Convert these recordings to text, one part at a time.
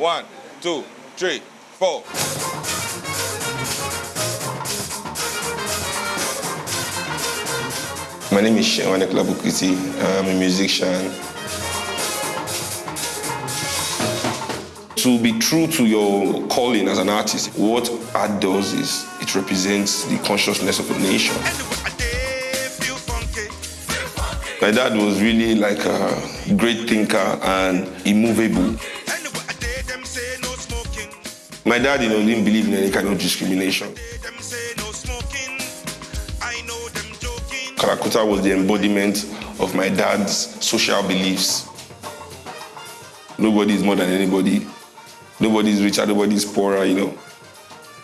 One, two, three, four. My name is Seun Anikulapo Kuti. I'm a musician. To be true to your calling as an artist, what art does is it represents the consciousness of a nation. My dad was really like a great thinker and immovable. My dad, you know, didn't believe in any kind of discrimination. Kalakuta was the embodiment of my dad's social beliefs. Nobody is more than anybody. Nobody is richer, nobody is poorer, you know.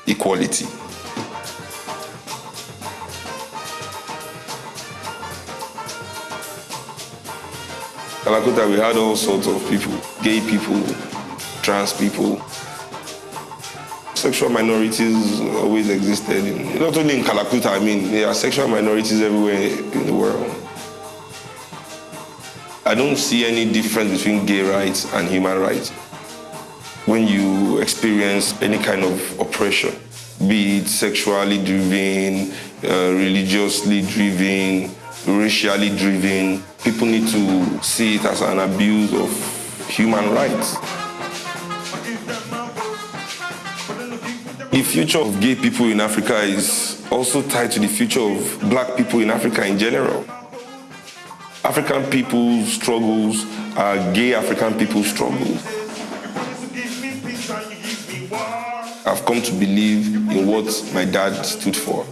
Equality. Kalakuta, we had all sorts of people gay people, trans people. Sexual minorities always existed, in, not only in Kalakuta, I mean, there are sexual minorities everywhere in the world. I don't see any difference between gay rights and human rights. When you experience any kind of oppression, be it sexually driven, uh, religiously driven, racially driven, people need to see it as an abuse of human rights. The future of gay people in Africa is also tied to the future of black people in Africa in general. African people's struggles are gay African people's struggles. I've come to believe in what my dad stood for.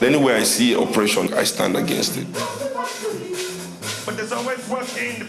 Anywhere I see oppression, I stand against it. But there's always work in the